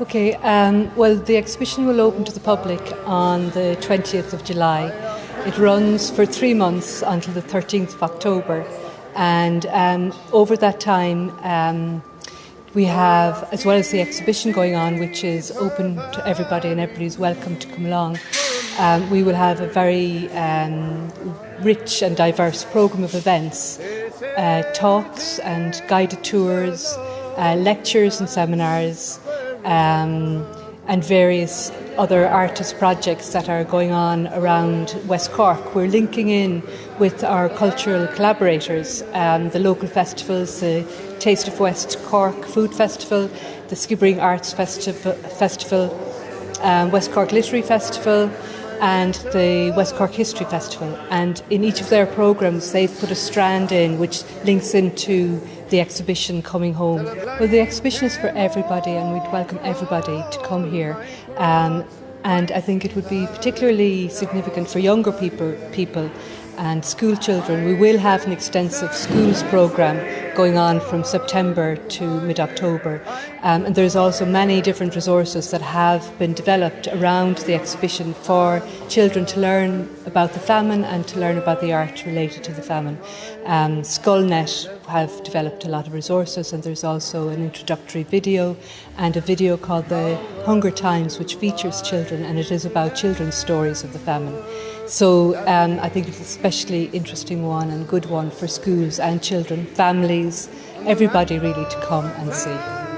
Okay, um, well, the exhibition will open to the public on the 20th of July. It runs for three months until the 13th of October, and um, over that time, um, we have, as well as the exhibition going on, which is open to everybody and everybody's welcome to come along, um, we will have a very um, rich and diverse programme of events, uh, talks and guided tours, uh, lectures and seminars, um, and various other artist projects that are going on around West Cork. We're linking in with our cultural collaborators, um, the local festivals, the Taste of West Cork Food Festival, the Skibbereen Arts Festi- Festival, um, West Cork Literary Festival, and the West Cork History Festival. And in each of their programs, they've put a strand in which links into the exhibition coming home. Well, the exhibition is for everybody, and we'd welcome everybody to come here. Um, and I think it would be particularly significant for younger people, people and school children. We will have an extensive schools programme going on from September to mid October. Um, and there's also many different resources that have been developed around the exhibition for children to learn about the famine and to learn about the art related to the famine. Um, Scoilnet have developed a lot of resources, and there's also an introductory video and a video called The Hunger Times, which features children, and it is about children's stories of the famine. So um, I think it's an especially interesting one and good one for schools and children, families, everybody really to come and see.